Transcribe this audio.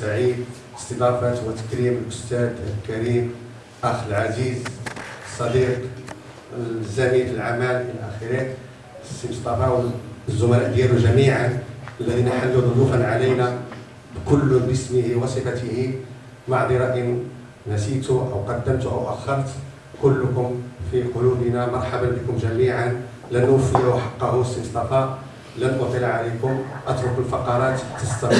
سعيد استضافة وتكريم الأستاذ الكريم أخ العزيز الصديق الزميل في العمل إلى آخره السي مصطفى والزملاء ديالو جميعا الذين حلوا ضيوفا علينا كل باسمه وصفته معذرة إن نسيت أو قدمت أو أخرت. كلكم في قلوبنا مرحبا بكم جميعا. لن نوفي حقه السي مصطفى. لن أطيل عليكم. أترك الفقرات تستمر.